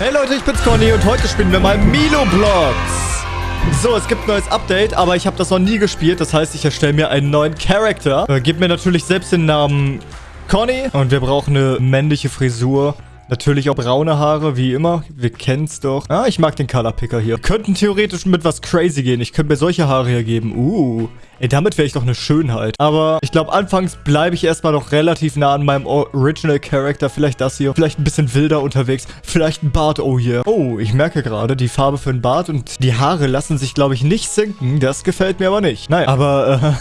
Hey Leute, ich bin's Conny und heute spielen wir mal Milo Blocks. So, es gibt ein neues Update, aber ich habe das noch nie gespielt. Das heißt, ich erstelle mir einen neuen Charakter. Äh, gebe mir natürlich selbst den Namen Conny. Und wir brauchen eine männliche Frisur. Natürlich auch braune Haare, wie immer. Wir kennen's doch. Ah, ich mag den Color Picker hier. Wir könnten theoretisch mit was crazy gehen. Ich könnte mir solche Haare hier geben. Uh. Ey, damit wäre ich doch eine Schönheit. Aber ich glaube, anfangs bleibe ich erstmal noch relativ nah an meinem Original Character. Vielleicht das hier. Vielleicht ein bisschen wilder unterwegs. Vielleicht ein Bart. Oh, hier. Oh, ich merke gerade, die Farbe für ein Bart und die Haare lassen sich, glaube ich, nicht sinken. Das gefällt mir aber nicht. Nein, aber,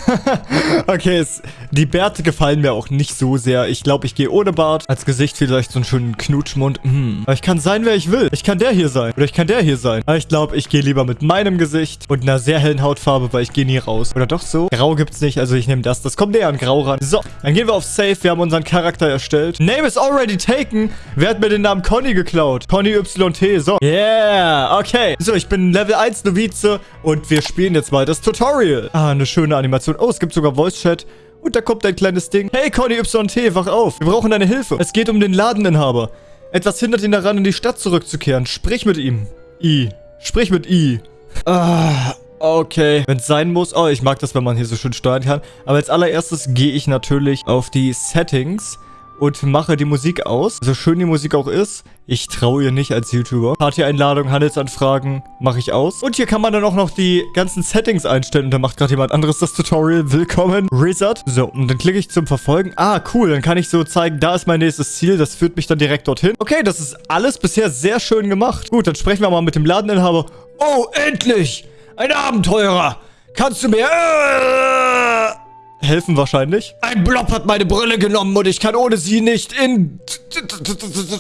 äh, okay, es, die Bärte gefallen mir auch nicht so sehr. Ich glaube, ich gehe ohne Bart. Als Gesicht vielleicht so einen schönen Knut Knutschmund. Hm. Aber ich kann sein, wer ich will. Ich kann der hier sein. Oder ich kann der hier sein. Aber ich glaube, ich gehe lieber mit meinem Gesicht und einer sehr hellen Hautfarbe, weil ich gehe nie raus. Oder doch so? Grau gibt's nicht, also ich nehme das. Das kommt näher an Grau ran. So, dann gehen wir auf Safe. Wir haben unseren Charakter erstellt. Name is already taken. Wer hat mir den Namen Conny geklaut? Conny YT. So. Yeah. Okay. So, ich bin Level 1 Novize und wir spielen jetzt mal das Tutorial. Ah, eine schöne Animation. Oh, es gibt sogar Voice Chat. Und da kommt ein kleines Ding. Hey, Conny YT, wach auf. Wir brauchen deine Hilfe. Es geht um den Ladeninhaber. Etwas hindert ihn daran, in die Stadt zurückzukehren. Sprich mit ihm. I. Sprich mit I. Ah, okay. Wenn es sein muss. Oh, ich mag das, wenn man hier so schön steuern kann. Aber als allererstes gehe ich natürlich auf die Settings und mache die Musik aus. So schön die Musik auch ist, ich traue ihr nicht als YouTuber. Party-Einladung, Handelsanfragen mache ich aus. Und hier kann man dann auch noch die ganzen Settings einstellen. Und da macht gerade jemand anderes das Tutorial. Willkommen, Resort. So, und dann klicke ich zum Verfolgen. Ah, cool. Dann kann ich so zeigen, da ist mein nächstes Ziel. Das führt mich dann direkt dorthin. Okay, das ist alles bisher sehr schön gemacht. Gut, dann sprechen wir mal mit dem Ladeninhaber. Oh, endlich! Ein Abenteurer! Kannst du mir... Äh helfen wahrscheinlich. Ein Blob hat meine Brille genommen und ich kann ohne sie nicht in...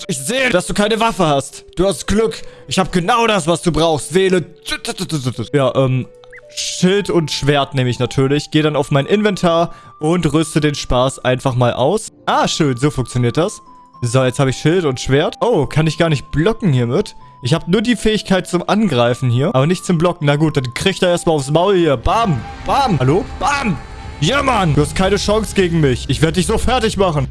Ich sehe, dass du keine Waffe hast. Du hast Glück. Ich habe genau das, was du brauchst. Wähle... Ja, ähm... Schild und Schwert nehme ich natürlich. Gehe dann auf mein Inventar und rüste den Spaß einfach mal aus. Ah, schön. So funktioniert das. So, jetzt habe ich Schild und Schwert. Oh, kann ich gar nicht blocken hiermit. Ich habe nur die Fähigkeit zum Angreifen hier, aber nicht zum Blocken. Na gut, dann kriegt er erstmal aufs Maul hier. Bam, bam. Hallo? Bam. Ja, Mann! Du hast keine Chance gegen mich. Ich werde dich so fertig machen.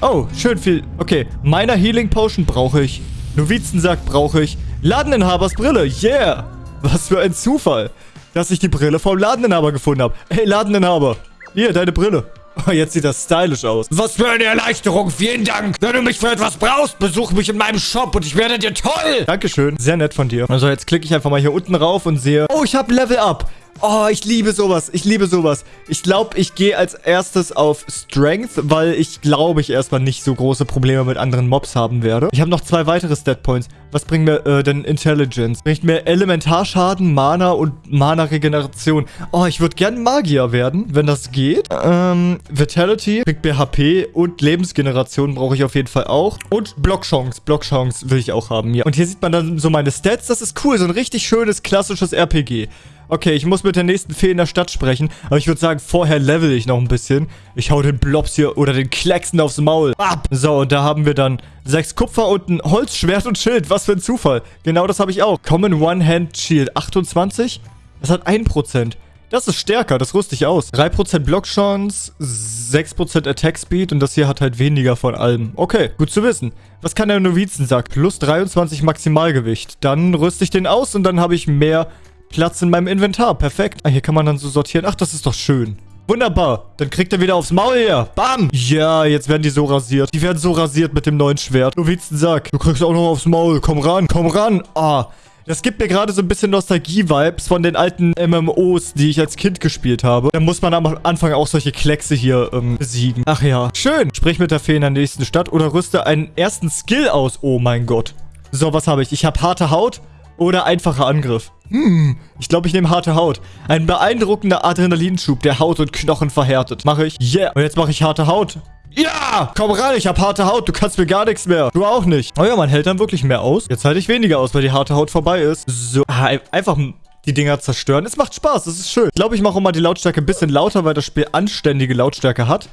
Oh, schön viel. Okay, meiner Healing Potion brauche ich. Novizensack brauche ich. Ladeninhabers Brille. Yeah! Was für ein Zufall, dass ich die Brille vom Ladeninhaber gefunden habe. Hey, Ladeninhaber. Hier, deine Brille. Oh, jetzt sieht das stylisch aus. Was für eine Erleichterung. Vielen Dank. Wenn du mich für etwas brauchst, besuch mich in meinem Shop und ich werde dir toll. Dankeschön. Sehr nett von dir. Also jetzt klicke ich einfach mal hier unten rauf und sehe... Oh, ich habe Level Up. Oh, ich liebe sowas. Ich liebe sowas. Ich glaube, ich gehe als erstes auf Strength, weil ich glaube, ich erstmal nicht so große Probleme mit anderen Mobs haben werde. Ich habe noch zwei weitere Stat Points. Was bringt mir äh, denn Intelligence? Bringt mir Elementarschaden, Mana und Mana-Regeneration. Oh, ich würde gern Magier werden, wenn das geht. Ähm, Vitality bringt mir HP und Lebensgeneration brauche ich auf jeden Fall auch. Und Blockchance. Blockchance will ich auch haben, ja. Und hier sieht man dann so meine Stats. Das ist cool. So ein richtig schönes, klassisches RPG. Okay, ich muss mit der nächsten Fee in der Stadt sprechen. Aber ich würde sagen, vorher level ich noch ein bisschen. Ich hau den Blobs hier oder den Klecksen aufs Maul. Ab. So, und da haben wir dann sechs Kupfer und ein Holzschwert und Schild. Was für ein Zufall. Genau das habe ich auch. Common One-Hand Shield. 28? Das hat 1%. Das ist stärker, das rüste ich aus. 3% Blockchance, 6% Attack Speed und das hier hat halt weniger von allem. Okay, gut zu wissen. Was kann der Novizensack? Plus 23 Maximalgewicht. Dann rüste ich den aus und dann habe ich mehr Platz in meinem Inventar. Perfekt. Ah, hier kann man dann so sortieren. Ach, das ist doch schön. Wunderbar. Dann kriegt er wieder aufs Maul hier. Bam. Ja, jetzt werden die so rasiert. Die werden so rasiert mit dem neuen Schwert. Du willst einen Sack. Du kriegst auch noch aufs Maul. Komm ran. Komm ran. Ah. Das gibt mir gerade so ein bisschen Nostalgie-Vibes von den alten MMOs, die ich als Kind gespielt habe. Da muss man am Anfang auch solche Kleckse hier ähm, besiegen. Ach ja. Schön. Sprich mit der Fee in der nächsten Stadt oder rüste einen ersten Skill aus. Oh mein Gott. So, was habe ich? Ich habe harte Haut oder einfacher Angriff. Hm, ich glaube, ich nehme harte Haut. Ein beeindruckender Adrenalinschub, der Haut und Knochen verhärtet. Mache ich? Yeah. Und jetzt mache ich harte Haut. Ja! Komm rein, ich habe harte Haut. Du kannst mir gar nichts mehr. Du auch nicht. Oh ja, man hält dann wirklich mehr aus. Jetzt halte ich weniger aus, weil die harte Haut vorbei ist. So, ah, einfach die Dinger zerstören. Es macht Spaß, es ist schön. Ich glaube, ich mache auch mal die Lautstärke ein bisschen lauter, weil das Spiel anständige Lautstärke hat.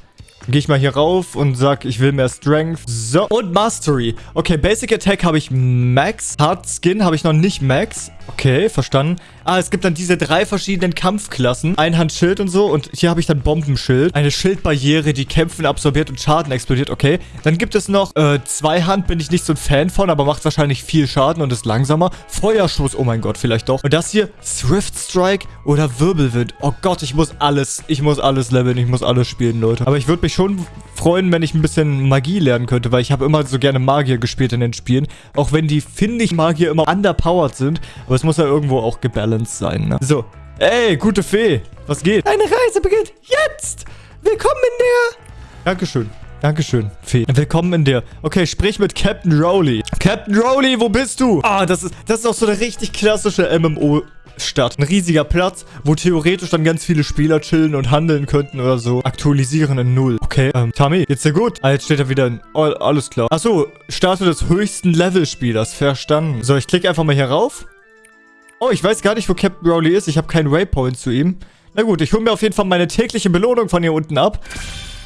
Gehe ich mal hier rauf und sag, ich will mehr Strength. So, und Mastery. Okay, Basic Attack habe ich Max. Hard Skin habe ich noch nicht Max. Okay, verstanden. Ah, es gibt dann diese drei verschiedenen Kampfklassen. Einhandschild und so. Und hier habe ich dann Bombenschild. Eine Schildbarriere, die Kämpfen absorbiert und Schaden explodiert. Okay. Dann gibt es noch äh, Zweihand. Bin ich nicht so ein Fan von, aber macht wahrscheinlich viel Schaden und ist langsamer. Feuerschuss. Oh mein Gott, vielleicht doch. Und das hier, Swift Strike oder Wirbelwind. Oh Gott, ich muss alles, ich muss alles leveln. Ich muss alles spielen, Leute. Aber ich würde mich schon freuen, wenn ich ein bisschen Magie lernen könnte, weil ich habe immer so gerne Magier gespielt in den Spielen. Auch wenn die, finde ich, Magier immer underpowered sind. Aber es muss ja irgendwo auch gebalanced sein, ne? So. Ey, gute Fee. Was geht? Deine Reise beginnt jetzt. Willkommen in der... Dankeschön. Dankeschön, Fee. Willkommen in der... Okay, sprich mit Captain Rowley. Captain Rowley, wo bist du? Ah, das ist, das ist auch so eine richtig klassische MMO... Stadt. Ein riesiger Platz, wo theoretisch dann ganz viele Spieler chillen und handeln könnten oder so. Aktualisieren in Null. Okay, ähm, Tami, geht's dir gut? Ah, jetzt steht da wieder in... Oh, alles klar. Achso, Statue des höchsten Levelspielers. Verstanden. So, ich klicke einfach mal hier rauf. Oh, ich weiß gar nicht, wo Captain Rowley ist. Ich habe keinen Waypoint zu ihm. Na gut, ich hole mir auf jeden Fall meine tägliche Belohnung von hier unten ab.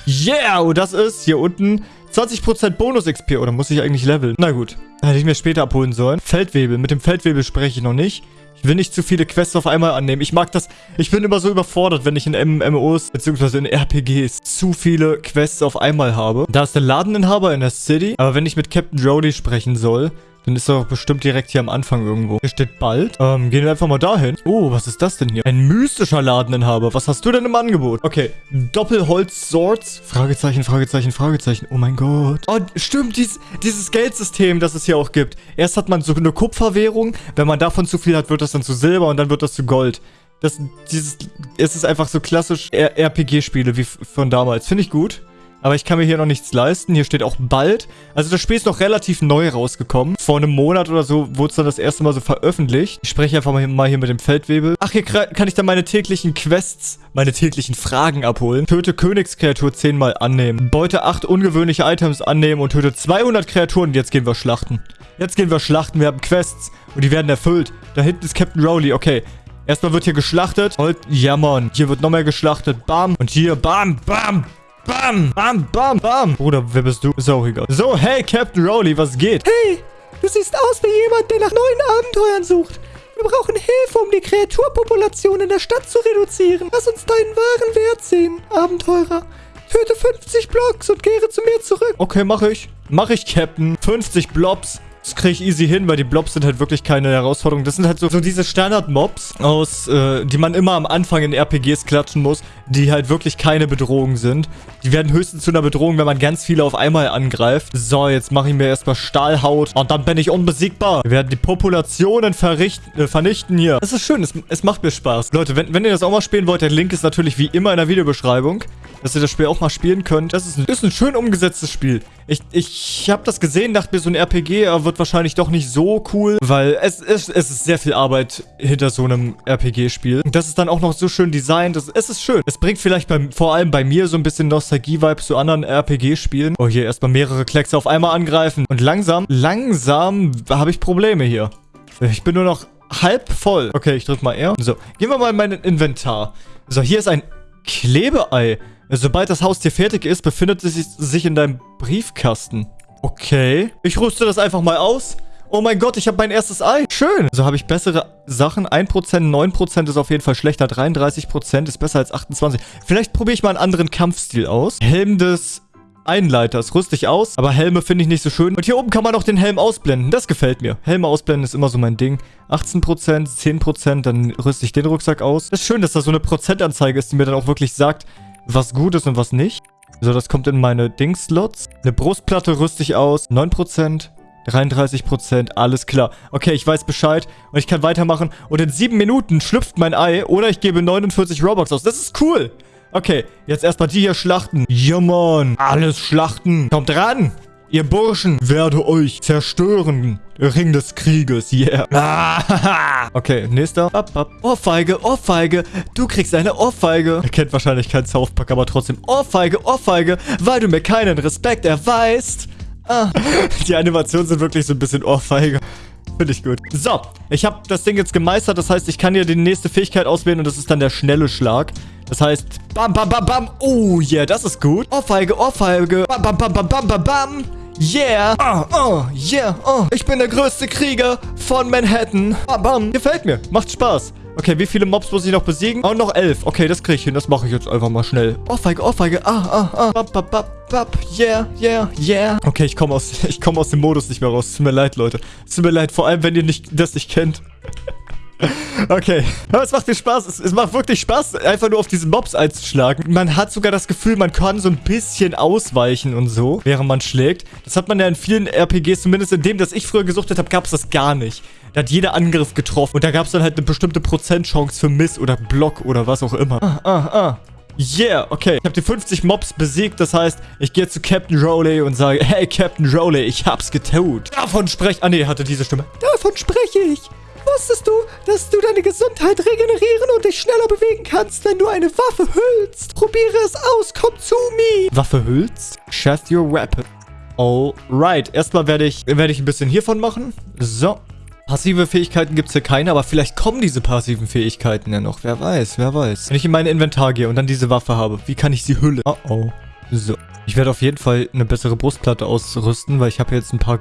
Yeah, und das ist hier unten 20% Bonus-XP. Oder muss ich eigentlich leveln? Na gut, hätte ich mir später abholen sollen. Feldwebel. Mit dem Feldwebel spreche ich noch nicht. Ich will nicht zu viele Quests auf einmal annehmen. Ich mag das. Ich bin immer so überfordert, wenn ich in MMOs bzw. in RPGs zu viele Quests auf einmal habe. Da ist der Ladeninhaber in der City. Aber wenn ich mit Captain Rowley sprechen soll, dann ist er doch bestimmt direkt hier am Anfang irgendwo. Hier steht bald. Ähm, gehen wir einfach mal dahin. Oh, was ist das denn hier? Ein mystischer Ladeninhaber. Was hast du denn im Angebot? Okay. Doppelholz-Swords? Fragezeichen, Fragezeichen, Fragezeichen. Oh mein Gott. Oh, stimmt. Dies, dieses Geldsystem, das es hier auch gibt. Erst hat man so eine Kupferwährung. Wenn man davon zu viel hat, wird das dann zu Silber und dann wird das zu Gold. Das, dieses, es ist einfach so klassisch RPG-Spiele wie von damals. Finde ich gut. Aber ich kann mir hier noch nichts leisten. Hier steht auch bald. Also das Spiel ist noch relativ neu rausgekommen. Vor einem Monat oder so wurde es dann das erste Mal so veröffentlicht. Ich spreche einfach mal hier, mit dem Feldwebel. Ach, hier kann ich dann meine täglichen Quests, meine täglichen Fragen abholen. Töte Königskreatur zehnmal annehmen. Beute acht ungewöhnliche Items annehmen und töte 200 Kreaturen. Jetzt gehen wir schlachten. Jetzt gehen wir schlachten. Wir haben Quests und die werden erfüllt. Da hinten ist Captain Rowley. Okay. Erstmal wird hier geschlachtet. Und, ja, Mann. Hier wird noch mehr geschlachtet. Bam. Und hier, bam, bam. Bam, bam, bam, bam. Bruder, wer bist du? Ist auch egal. So, hey, Captain Rowley, was geht? Hey, du siehst aus wie jemand, der nach neuen Abenteuern sucht. Wir brauchen Hilfe, um die Kreaturpopulation in der Stadt zu reduzieren. Lass uns deinen wahren Wert sehen, Abenteurer. Töte 50 Blocks und kehre zu mir zurück. Okay, mache ich. Mache ich, Captain. 50 Blobs. Das kriege ich easy hin, weil die Blobs sind halt wirklich keine Herausforderung. Das sind halt so, so diese Standard-Mobs aus, äh, die man immer am Anfang in RPGs klatschen muss, die halt wirklich keine Bedrohung sind. Die werden höchstens zu einer Bedrohung, wenn man ganz viele auf einmal angreift. So, jetzt mache ich mir erstmal Stahlhaut und dann bin ich unbesiegbar. Wir werden die Populationen äh, vernichten hier. Das ist schön, es, es macht mir Spaß. Leute, wenn, wenn ihr das auch mal spielen wollt, der Link ist natürlich wie immer in der Videobeschreibung, dass ihr das Spiel auch mal spielen könnt. Das ist ein, ist ein schön umgesetztes Spiel. Ich, ich habe das gesehen, dachte mir, so ein RPG wird wahrscheinlich doch nicht so cool, weil es, es, es ist sehr viel Arbeit hinter so einem RPG-Spiel. Das ist dann auch noch so schön designt. Das, es ist schön. Es bringt vielleicht bei, vor allem bei mir so ein bisschen Nostalgie-Vibes zu anderen RPG-Spielen. Oh, hier erstmal mehrere Kleckse auf einmal angreifen. Und langsam, langsam habe ich Probleme hier. Ich bin nur noch halb voll. Okay, ich drücke mal R. So, gehen wir mal in mein Inventar. So, hier ist ein Klebeei. Sobald das Haustier fertig ist, befindet es sich in deinem Briefkasten. Okay. Ich rüste das einfach mal aus. Oh mein Gott, ich habe mein erstes Ei. Schön. So habe ich bessere Sachen. 1%, 9% ist auf jeden Fall schlechter. 33% ist besser als 28. Vielleicht probiere ich mal einen anderen Kampfstil aus. Helm des Einleiters. Rüste ich aus. Aber Helme finde ich nicht so schön. Und hier oben kann man auch den Helm ausblenden. Das gefällt mir. Helme ausblenden ist immer so mein Ding. 18%, 10%, dann rüste ich den Rucksack aus. Das ist schön, dass da so eine Prozentanzeige ist, die mir dann auch wirklich sagt, was gut ist und was nicht. So, das kommt in meine Dings-Slots. Eine Brustplatte rüste ich aus. 9%. 33%, alles klar. Okay, ich weiß Bescheid und ich kann weitermachen. Und in sieben Minuten schlüpft mein Ei oder ich gebe 49 Robux aus. Das ist cool. Okay, jetzt erstmal die hier schlachten. Ja, Mann. Alles schlachten. Kommt ran. Ihr Burschen, werde euch zerstören. Ring des Krieges, yeah. Ah, okay, nächster. Ohrfeige, Ohrfeige. Du kriegst eine Ohrfeige. Er kennt wahrscheinlich keinen South Park, aber trotzdem. Ohrfeige, Ohrfeige, weil du mir keinen Respekt erweist. Ah, die Animationen sind wirklich so ein bisschen Ohrfeige. Finde ich gut. So, ich habe das Ding jetzt gemeistert. Das heißt, ich kann hier die nächste Fähigkeit auswählen und das ist dann der schnelle Schlag. Das heißt, bam, bam, bam, bam. Oh, yeah, das ist gut. Ohrfeige, Ohrfeige. Bam, bam, bam, bam, bam, bam, bam. Yeah. Oh, oh, yeah. Oh, ich bin der größte Krieger von Manhattan. Bam, bam. Gefällt mir. Macht Spaß. Okay, wie viele Mobs muss ich noch besiegen? Oh, noch elf. Okay, das kriege ich hin. Das mache ich jetzt einfach mal schnell. Ohrfeige, Ohrfeige. Ah, ah, ah. Bap, bap, bap, bap. Yeah, yeah, yeah. Okay, ich komme aus, ich komme aus dem Modus nicht mehr raus. Tut mir leid, Leute. Tut mir leid, vor allem, wenn ihr nicht, das nicht kennt. Okay, aber es macht mir Spaß. Es, es, macht wirklich Spaß, einfach nur auf diese Mobs einzuschlagen. Man hat sogar das Gefühl, man kann so ein bisschen ausweichen und so, während man schlägt. Das hat man ja in vielen RPGs, zumindest in dem, das ich früher gesuchtet habe, gab es das gar nicht. Da hat jeder Angriff getroffen und da gab es dann halt eine bestimmte Prozentchance für Miss oder Block oder was auch immer. Ah, ah, ah. Yeah, okay. Ich habe die 50 Mobs besiegt. Das heißt, ich gehe zu Captain Rowley und sage, hey, Captain Rowley, ich hab's getut. Davon spreche... Ah, nee, hatte diese Stimme. Davon spreche ich. Wusstest du, dass du deine Gesundheit regenerieren und dich schneller bewegen kannst, wenn du eine Waffe hüllst? Probiere es aus, komm zu mir. Waffe hüllst? Shut your weapon. Alright, erstmal werde ich, werde ich ein bisschen hiervon machen. So. Passive Fähigkeiten gibt es hier keine, aber vielleicht kommen diese passiven Fähigkeiten ja noch. Wer weiß, wer weiß. Wenn ich in mein Inventar gehe und dann diese Waffe habe, wie kann ich sie hüllen? Oh oh. So. Ich werde auf jeden Fall eine bessere Brustplatte ausrüsten, weil ich habe jetzt ein paar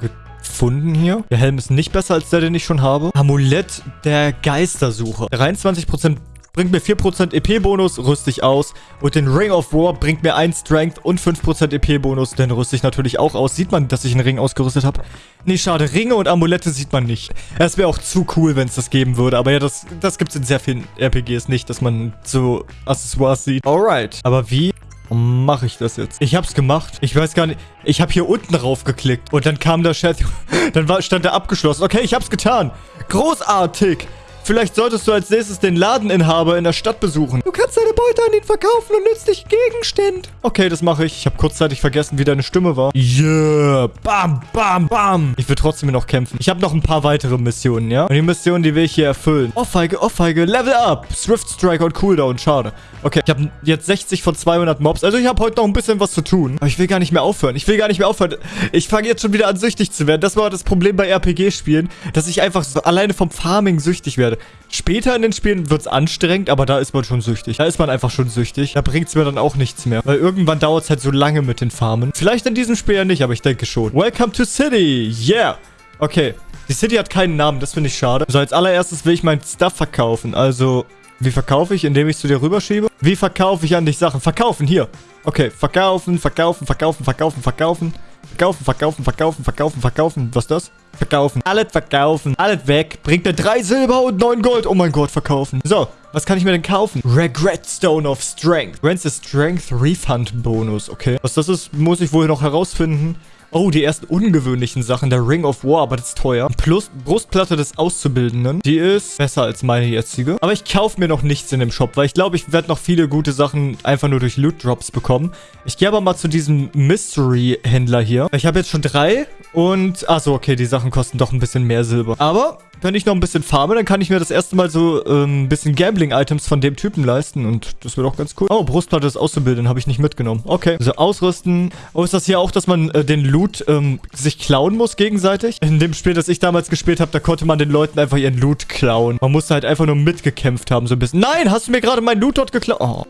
gefunden hier. Der Helm ist nicht besser als der, den ich schon habe. Amulett der Geistersuche. 23% bringt mir 4% EP-Bonus, rüste ich aus. Und den Ring of War bringt mir 1 Strength und 5% EP-Bonus, den rüste ich natürlich auch aus. Sieht man, dass ich einen Ring ausgerüstet habe? Nee, schade. Ringe und Amulette sieht man nicht. Es wäre auch zu cool, wenn es das geben würde. Aber ja, das, das gibt es in sehr vielen RPGs nicht, dass man so Accessoires sieht. Alright. Aber wie mache ich das jetzt? Ich hab's gemacht. Ich weiß gar nicht. Ich habe hier unten drauf geklickt. Und dann kam der Chat. Dann war, stand er abgeschlossen. Okay, ich hab's getan. Großartig. Vielleicht solltest du als nächstes den Ladeninhaber in der Stadt besuchen. Du kannst deine Beute an ihn verkaufen und nützliche Gegenstände. Okay, das mache ich. Ich habe kurzzeitig vergessen, wie deine Stimme war. Yeah. Bam, bam, bam. Ich will trotzdem noch kämpfen. Ich habe noch ein paar weitere Missionen, ja? Und die Missionen, die will ich hier erfüllen. Ohrfeige, Ohrfeige, Level Up. Swift Strike und Cooldown. Schade. Okay, ich habe jetzt 60 von 200 Mobs. Also ich habe heute noch ein bisschen was zu tun. Aber ich will gar nicht mehr aufhören. Ich will gar nicht mehr aufhören. Ich fange jetzt schon wieder an, süchtig zu werden. Das war das Problem bei RPG-Spielen, dass ich einfach so alleine vom Farming süchtig werde werde. Später in den Spielen wird es anstrengend, aber da ist man schon süchtig. Da ist man einfach schon süchtig. Da bringt es mir dann auch nichts mehr. Weil irgendwann dauert es halt so lange mit den Farmen. Vielleicht in diesem Spiel ja nicht, aber ich denke schon. Welcome to City. Yeah. Okay. Die City hat keinen Namen, das finde ich schade. So, als allererstes will ich mein Stuff verkaufen. Also, wie verkaufe ich? Indem ich zu dir rüberschiebe? Wie verkaufe ich an dich Sachen? Verkaufen, hier. Okay, verkaufen, verkaufen, verkaufen, verkaufen, verkaufen. Verkaufen, verkaufen, verkaufen, verkaufen, verkaufen. Was ist das? Verkaufen. Alles verkaufen. Alles weg. Bringt mir drei Silber und neun Gold. Oh mein Gott, verkaufen. So, was kann ich mir denn kaufen? Regret Stone of Strength. Grants the Strength Refund Bonus. Okay. Was das ist, muss ich wohl noch herausfinden. Oh, die ersten ungewöhnlichen Sachen. Der Ring of War, aber das ist teuer. Plus Brustplatte des Auszubildenden. Die ist besser als meine jetzige. Aber ich kaufe mir noch nichts in dem Shop, weil ich glaube, ich werde noch viele gute Sachen einfach nur durch Loot Drops bekommen. Ich gehe aber mal zu diesem Mystery-Händler hier. Ich habe jetzt schon drei und... Achso, okay, die Sachen kosten doch ein bisschen mehr Silber. Aber wenn ich noch ein bisschen farme, dann kann ich mir das erste Mal so ähm, ein bisschen Gambling-Items von dem Typen leisten. Und das wird auch ganz cool. Oh, Brustplatte des Auszubildenden habe ich nicht mitgenommen. Okay. Also ausrüsten. Oh, ist das hier auch, dass man äh, den Loot ähm, sich klauen muss gegenseitig? In dem Spiel, das ich damals gespielt habe, da konnte man den Leuten einfach ihren Loot klauen. Man musste halt einfach nur mitgekämpft haben, so ein bisschen. Nein, hast du mir gerade meinen Loot dort geklaut? Oh.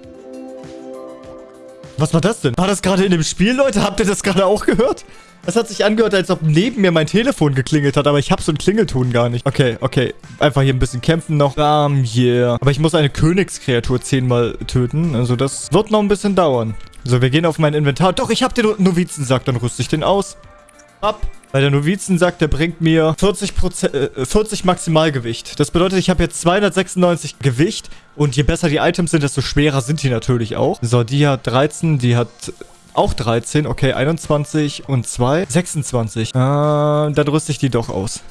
Was war das denn? War das gerade in dem Spiel, Leute? Habt ihr das gerade auch gehört? Es hat sich angehört, als ob neben mir mein Telefon geklingelt hat, aber ich habe so einen Klingelton gar nicht. Okay, okay. Einfach hier ein bisschen kämpfen noch. Bam, yeah. Aber ich muss eine Königskreatur zehnmal töten. Also das wird noch ein bisschen dauern. So, wir gehen auf mein Inventar. Doch, ich habe den Novizensack. Dann rüste ich den aus. Ab. Weil der Novizensack, der bringt mir 40%, äh, 40 Maximalgewicht. Das bedeutet, ich habe jetzt 296 Gewicht. Und je besser die Items sind, desto schwerer sind die natürlich auch. So, die hat 13, die hat auch 13. Okay, 21 und 2. 26. Äh, dann rüste ich die doch aus.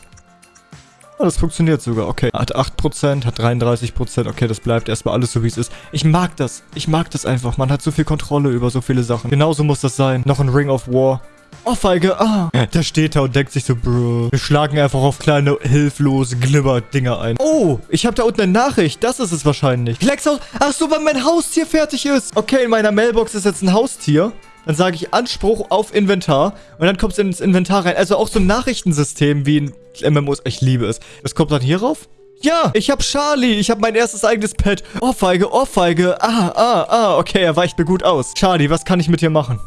Oh, das funktioniert sogar. Okay. Hat 8%, hat 33%. Okay, das bleibt erstmal alles so, wie es ist. Ich mag das. Ich mag das einfach. Man hat so viel Kontrolle über so viele Sachen. Genauso muss das sein. Noch ein Ring of War. Oh, Feige, ah. Der steht da und denkt sich so, Bro. Wir schlagen einfach auf kleine, hilflose Glimmer-Dinger ein. Oh, ich habe da unten eine Nachricht. Das ist es wahrscheinlich. Flexhaus. Ach so, weil mein Haustier fertig ist. Okay, in meiner Mailbox ist jetzt ein Haustier. Dann sage ich Anspruch auf Inventar. Und dann kommt es ins Inventar rein. Also auch so ein Nachrichtensystem wie ein MMOs. Ich liebe es. Das kommt dann hier rauf. Ja, ich hab Charlie. Ich hab mein erstes eigenes Pet. Ohrfeige, Ohrfeige. Ah, ah, ah. Okay, er weicht mir gut aus. Charlie, was kann ich mit dir machen?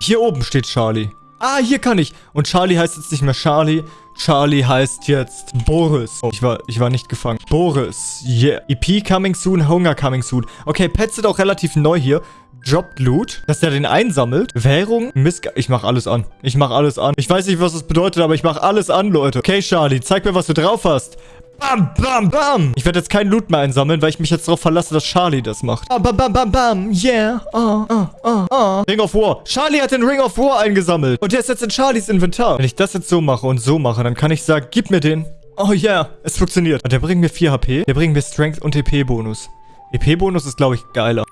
Hier oben steht Charlie. Ah, hier kann ich. Und Charlie heißt jetzt nicht mehr Charlie. Charlie heißt jetzt Boris. Oh, ich war, ich war nicht gefangen. Boris. Yeah. EP coming soon, Hunger coming soon. Okay, Pets sind auch relativ neu hier. Dropped Loot, dass der den einsammelt. Währung, Missg... Ich mach alles an. Ich mach alles an. Ich weiß nicht, was das bedeutet, aber ich mach alles an, Leute. Okay, Charlie, zeig mir, was du drauf hast. Bam, bam, bam. Ich werde jetzt keinen Loot mehr einsammeln, weil ich mich jetzt darauf verlasse, dass Charlie das macht. Bam, bam, bam, bam, bam. Yeah. Oh, oh, oh, oh. Ring of War. Charlie hat den Ring of War eingesammelt. Und der ist jetzt in Charlies Inventar. Wenn ich das jetzt so mache und so mache, dann kann ich sagen, gib mir den. Oh yeah, es funktioniert. Und der bringt mir 4 HP. Der bringt mir Strength und EP-Bonus. EP-Bonus ist, glaube ich, geiler.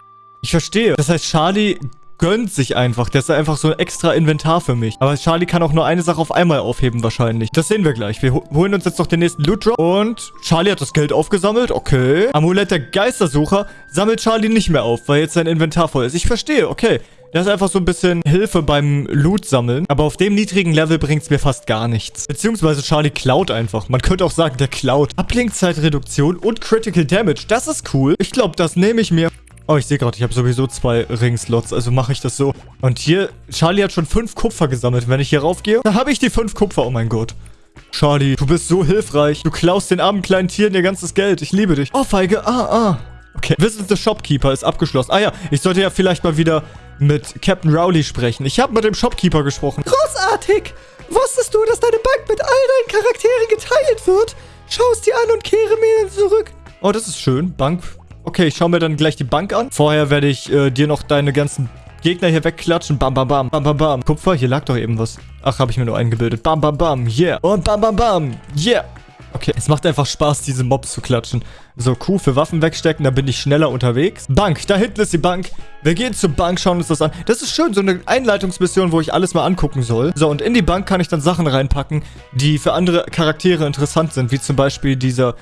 Ich verstehe. Das heißt, Charlie gönnt sich einfach. Der ist einfach so ein extra Inventar für mich. Aber Charlie kann auch nur eine Sache auf einmal aufheben wahrscheinlich. Das sehen wir gleich. Wir holen uns jetzt noch den nächsten Loot Drop. Und Charlie hat das Geld aufgesammelt. Okay. Amulett der Geistersucher sammelt Charlie nicht mehr auf, weil jetzt sein Inventar voll ist. Ich verstehe. Okay. Das ist einfach so ein bisschen Hilfe beim Loot sammeln. Aber auf dem niedrigen Level bringt es mir fast gar nichts. Beziehungsweise Charlie klaut einfach. Man könnte auch sagen, der klaut. Ablenkzeitreduktion und Critical Damage. Das ist cool. Ich glaube, das nehme ich mir. Oh, ich sehe gerade, ich habe sowieso zwei Ringslots, also mache ich das so. Und hier, Charlie hat schon fünf Kupfer gesammelt. Wenn ich hier raufgehe, dann habe ich die fünf Kupfer. Oh mein Gott. Charlie, du bist so hilfreich. Du klaust den armen kleinen Tieren ihr ganzes Geld. Ich liebe dich. Oh, Feige. Ah, ah. Okay. Visit the Shopkeeper ist abgeschlossen. Ah ja, ich sollte ja vielleicht mal wieder mit Captain Rowley sprechen. Ich habe mit dem Shopkeeper gesprochen. Großartig! Wusstest du, dass deine Bank mit all deinen Charakteren geteilt wird? Schau es dir an und kehre mir zurück. Oh, das ist schön. Bank Okay, ich schaue mir dann gleich die Bank an. Vorher werde ich äh, dir noch deine ganzen Gegner hier wegklatschen. Bam, bam, bam. Bam, bam, bam. Kupfer, hier lag doch eben was. Ach, habe ich mir nur eingebildet. Bam, bam, bam. Yeah. Und bam, bam, bam. Yeah. Okay, es macht einfach Spaß, diese Mobs zu klatschen. So, Q für Waffen wegstecken, da bin ich schneller unterwegs. Bank, da hinten ist die Bank. Wir gehen zur Bank, schauen uns das an. Das ist schön, so eine Einleitungsmission, wo ich alles mal angucken soll. So, und in die Bank kann ich dann Sachen reinpacken, die für andere Charaktere interessant sind. Wie zum Beispiel dieser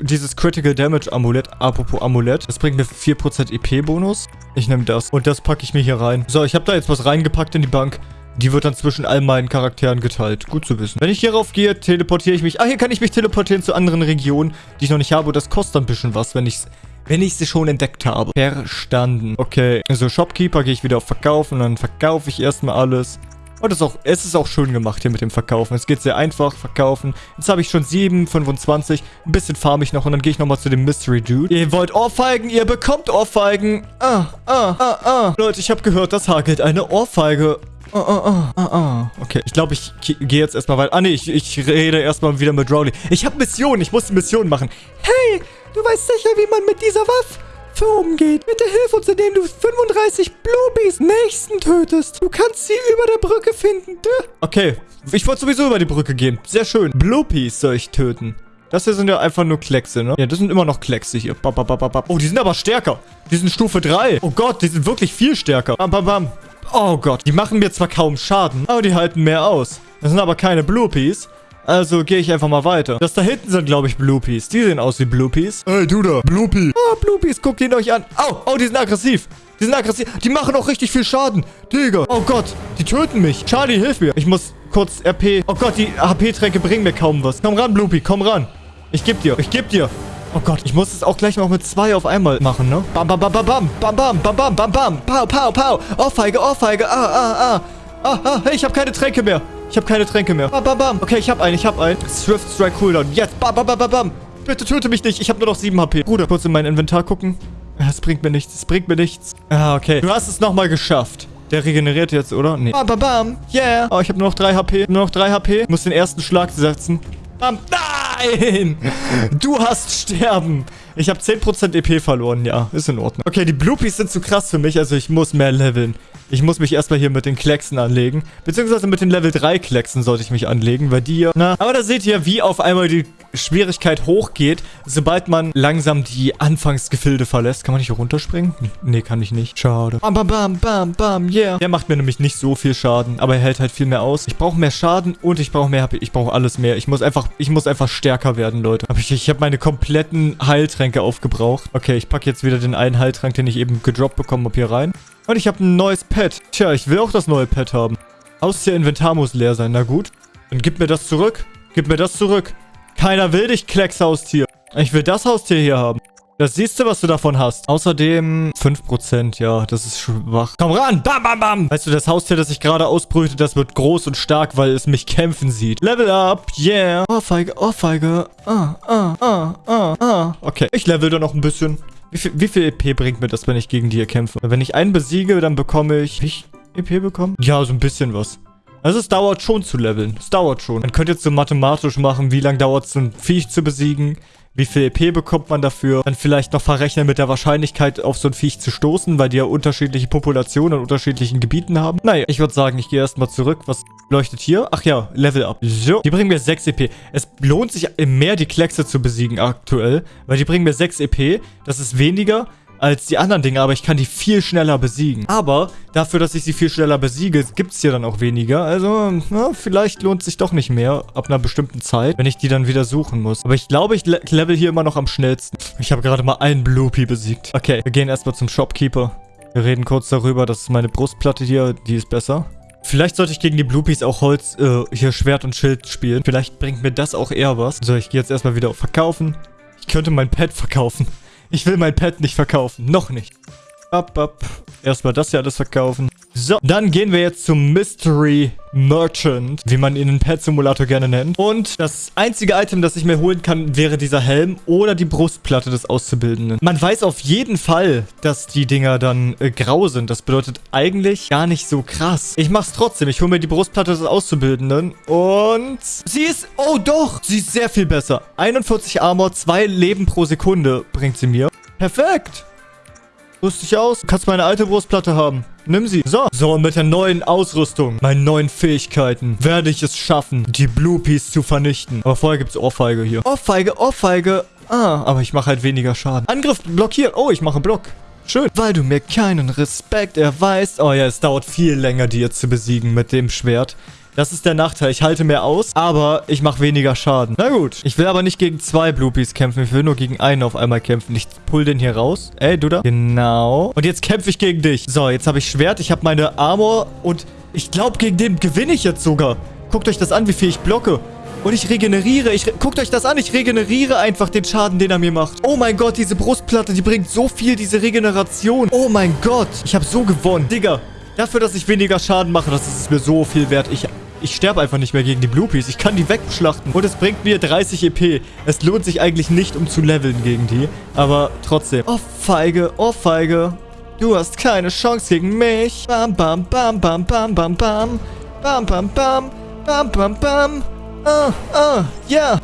dieses Critical Damage Amulett, apropos Amulett, das bringt mir 4% EP-Bonus. Ich nehme das. Und das packe ich mir hier rein. So, ich habe da jetzt was reingepackt in die Bank. Die wird dann zwischen all meinen Charakteren geteilt. Gut zu wissen. Wenn ich hierauf gehe, teleportiere ich mich. Ah, hier kann ich mich teleportieren zu anderen Regionen, die ich noch nicht habe. Das kostet ein bisschen was, wenn ich wenn ich sie schon entdeckt habe. Verstanden. Okay, also Shopkeeper gehe ich wieder auf Verkaufen. Dann verkaufe ich erstmal alles. Und es ist, auch, es ist auch schön gemacht hier mit dem Verkaufen. Es geht sehr einfach, verkaufen. Jetzt habe ich schon 7, 25. Ein bisschen farm ich noch und dann gehe ich nochmal zu dem Mystery Dude. Ihr wollt Ohrfeigen, ihr bekommt Ohrfeigen. Ah, ah, ah, ah. Leute, ich habe gehört, das hagelt eine Ohrfeige. Ah, ah, ah, ah, Okay, ich glaube, ich gehe jetzt erstmal weiter. Ah, nee, ich, ich rede erstmal wieder mit Rowley. Ich habe Mission, ich muss Mission machen. Hey, du weißt sicher, wie man mit dieser Waffe Waffe umgeht. Bitte hilf uns, indem du 35 Bluebees nächsten tötest. Du kannst sie über der Brücke finden. Okay, ich wollte sowieso über die Brücke gehen. Sehr schön. Bluebees soll ich töten. Das hier sind ja einfach nur Kleckse, ne? Ja, das sind immer noch Kleckse hier. Bam, bam, bam. Oh, die sind aber stärker. Die sind Stufe 3. Oh Gott, die sind wirklich viel stärker. Bam, bam, bam. Oh Gott, die machen mir zwar kaum Schaden, aber die halten mehr aus. Das sind aber keine Bluepeas. Also gehe ich einfach mal weiter. Das da hinten sind, glaube ich, Bluepeas. Die sehen aus wie Bluepeas. Ey, du da, Bluepie. Oh, Bluepeas, guckt ihn euch an. Au, oh, die sind aggressiv. Die sind aggressiv. Die machen auch richtig viel Schaden. Digga. Oh Gott, die töten mich. Charlie, hilf mir. Ich muss kurz RP. Oh Gott, die HP-Tränke bringen mir kaum was. Komm ran, Bluepie, komm ran. Ich geb dir, ich geb dir. Oh Gott, ich muss es auch gleich noch mit zwei auf einmal machen, ne? Bam, bam, bam, bam, bam, bam, bam, bam, bam, bam, bam. Pau, pau, pau. Ohrfeige, Ohrfeige. Ah, ah, ah. Ah, ah, hey, ich habe keine Tränke mehr. Ich habe keine Tränke mehr. Bam, bam, bam. Okay, ich habe einen, ich habe einen. Swift Strike Cooldown. Jetzt. Bam, bam, bam, bam, bam. Bitte töte mich nicht. Ich habe nur noch 7 HP. Bruder, kurz in mein Inventar gucken. Es bringt mir nichts. Es bringt mir nichts. Ah, okay. Du hast es nochmal geschafft. Der regeneriert jetzt, oder? Nee. Bam, bam, bam. Yeah. Oh, ich habe nur noch 3 HP. Nur noch 3 HP. Ich muss den ersten Schlag setzen. Bam. Nein! Du hast sterben. Ich habe 10% EP verloren. Ja, ist in Ordnung. Okay, die Bloopies sind zu krass für mich. Also ich muss mehr leveln. Ich muss mich erstmal hier mit den Klecksen anlegen. Beziehungsweise mit den Level 3 Klecksen sollte ich mich anlegen, weil die hier... Na, aber da seht ihr, wie auf einmal die Schwierigkeit hochgeht, sobald man langsam die Anfangsgefilde verlässt. Kann man nicht hier runterspringen? Nee, kann ich nicht. Schade. Bam, bam, bam, bam, bam, yeah. Der macht mir nämlich nicht so viel Schaden, aber er hält halt viel mehr aus. Ich brauche mehr Schaden und ich brauche mehr HP. Ich brauche alles mehr. Ich muss einfach, ich muss einfach stärker werden, Leute. Aber ich, ich habe meine kompletten Heiltränke aufgebraucht. Okay, ich packe jetzt wieder den einen Heiltrank, den ich eben gedroppt bekommen habe, hier rein. Und ich habe ein neues Pet. Tja, ich will auch das neue Pet haben. Haustier Inventar muss leer sein. Na gut. Dann gib mir das zurück. Gib mir das zurück. Keiner will dich, Kleckshaustier. Ich will das Haustier hier haben. Das siehst du, was du davon hast. Außerdem 5%, ja, das ist schwach. Komm ran, bam, bam, bam. Weißt du, das Haustier, das ich gerade ausbrüte, das wird groß und stark, weil es mich kämpfen sieht. Level up, yeah. Ohrfeige, Ohrfeige. Ah, ah, ah, ah, ah. Okay, ich level da noch ein bisschen. Wie viel, wie viel EP bringt mir das, wenn ich gegen die kämpfe? Wenn ich einen besiege, dann bekomme ich... Hab ich EP bekommen? Ja, so ein bisschen was. Also es dauert schon zu leveln. Es dauert schon. Man könnte jetzt so mathematisch machen, wie lange dauert es, ein Viech zu besiegen. Wie viel EP bekommt man dafür? Dann vielleicht noch verrechnen mit der Wahrscheinlichkeit, auf so ein Viech zu stoßen, weil die ja unterschiedliche Populationen in unterschiedlichen Gebieten haben. Naja, ich würde sagen, ich gehe erstmal zurück. Was leuchtet hier? Ach ja, Level Up. So, die bringen mir 6 EP. Es lohnt sich mehr, die Kleckse zu besiegen aktuell, weil die bringen mir 6 EP. Das ist weniger als die anderen Dinge, aber ich kann die viel schneller besiegen. Aber dafür, dass ich sie viel schneller besiege, gibt es hier dann auch weniger. Also, na, vielleicht lohnt sich doch nicht mehr ab einer bestimmten Zeit, wenn ich die dann wieder suchen muss. Aber ich glaube, ich le level hier immer noch am schnellsten. Ich habe gerade mal einen Bloopy besiegt. Okay, wir gehen erstmal zum Shopkeeper. Wir reden kurz darüber, dass meine Brustplatte hier, die ist besser. Vielleicht sollte ich gegen die Bloopies auch Holz, äh, hier Schwert und Schild spielen. Vielleicht bringt mir das auch eher was. So, ich gehe jetzt erstmal wieder auf Verkaufen. Ich könnte mein Pad verkaufen. Ich will mein Pet nicht verkaufen. Noch nicht. Ab, ab. Erstmal das hier alles verkaufen. So, dann gehen wir jetzt zum Mystery Merchant, wie man ihn in Pet Simulator gerne nennt. Und das einzige Item, das ich mir holen kann, wäre dieser Helm oder die Brustplatte des Auszubildenden. Man weiß auf jeden Fall, dass die Dinger dann äh, grau sind. Das bedeutet eigentlich gar nicht so krass. Ich mach's trotzdem. Ich hole mir die Brustplatte des Auszubildenden und sie ist... Oh doch, sie ist sehr viel besser. 41 Armor, 2 Leben pro Sekunde bringt sie mir. Perfekt. Lustig aus. Du kannst meine alte Brustplatte haben. Nimm sie. So. So, mit der neuen Ausrüstung, meinen neuen Fähigkeiten, werde ich es schaffen, die Bluepies zu vernichten. Aber vorher gibt es Ohrfeige hier. Ohrfeige, Ohrfeige. Ah, aber ich mache halt weniger Schaden. Angriff blockiert. Oh, ich mache Block. Schön. Weil du mir keinen Respekt erweist. Oh ja, es dauert viel länger, die jetzt zu besiegen mit dem Schwert. Das ist der Nachteil. Ich halte mehr aus, aber ich mache weniger Schaden. Na gut. Ich will aber nicht gegen zwei Bloopies kämpfen. Ich will nur gegen einen auf einmal kämpfen. Ich pull den hier raus. Ey, du da? Genau. Und jetzt kämpfe ich gegen dich. So, jetzt habe ich Schwert. Ich habe meine Armor. Und ich glaube, gegen den gewinne ich jetzt sogar. Guckt euch das an, wie viel ich blocke. Und ich regeneriere. Ich re Guckt euch das an. Ich regeneriere einfach den Schaden, den er mir macht. Oh mein Gott, diese Brustplatte, die bringt so viel, diese Regeneration. Oh mein Gott. Ich habe so gewonnen. Digga, dafür, dass ich weniger Schaden mache, das ist mir so viel wert. Ich ich sterbe einfach nicht mehr gegen die Bluepies. Ich kann die wegschlachten. Und es bringt mir 30 EP. Es lohnt sich eigentlich nicht, um zu leveln gegen die. Aber trotzdem. Oh, Feige. Oh, Feige. Du hast keine Chance gegen mich. Bam, bam, bam, bam, bam, bam, bam. Bam, bam, bam. Bam, bam, bam. Ah, ah, ja.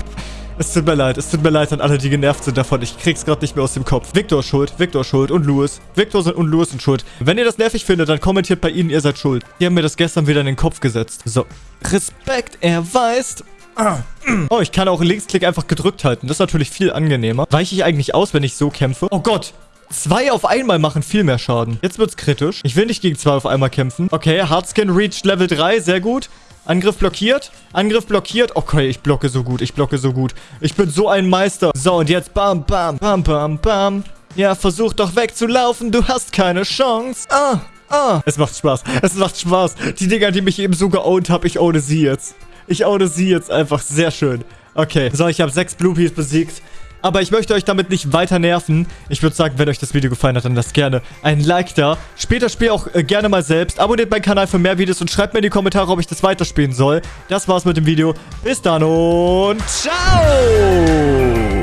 Es tut mir leid, es tut mir leid an alle, die genervt sind davon. Ich krieg's gerade nicht mehr aus dem Kopf. Victor ist schuld, Victor ist schuld und Louis. Victor und Louis sind schuld. Wenn ihr das nervig findet, dann kommentiert bei ihnen, ihr seid schuld. Die haben mir das gestern wieder in den Kopf gesetzt. So. Respekt erweist. Oh, ich kann auch Linksklick einfach gedrückt halten. Das ist natürlich viel angenehmer. Weiche ich eigentlich aus, wenn ich so kämpfe? Oh Gott, Zwei auf einmal machen viel mehr Schaden. Jetzt wird's kritisch. Ich will nicht gegen zwei auf einmal kämpfen. Okay, Hardskin reached Level 3. Sehr gut. Angriff blockiert. Angriff blockiert. Okay, ich blocke so gut. Ich blocke so gut. Ich bin so ein Meister. So, und jetzt bam, bam, bam, bam, bam. Ja, versuch doch wegzulaufen. Du hast keine Chance. Ah, ah. Es macht Spaß. Es macht Spaß. Die Dinger, die mich eben so geowned habe, ich ohne sie jetzt. Ich ohne sie jetzt einfach. Sehr schön. Okay, so, ich habe sechs Bluepies besiegt. Aber ich möchte euch damit nicht weiter nerven. Ich würde sagen, wenn euch das Video gefallen hat, dann lasst gerne ein Like da. Spielt das Spiel auch äh, gerne mal selbst. Abonniert meinen Kanal für mehr Videos und schreibt mir in die Kommentare, ob ich das weiterspielen soll. Das war's mit dem Video. Bis dann und ciao!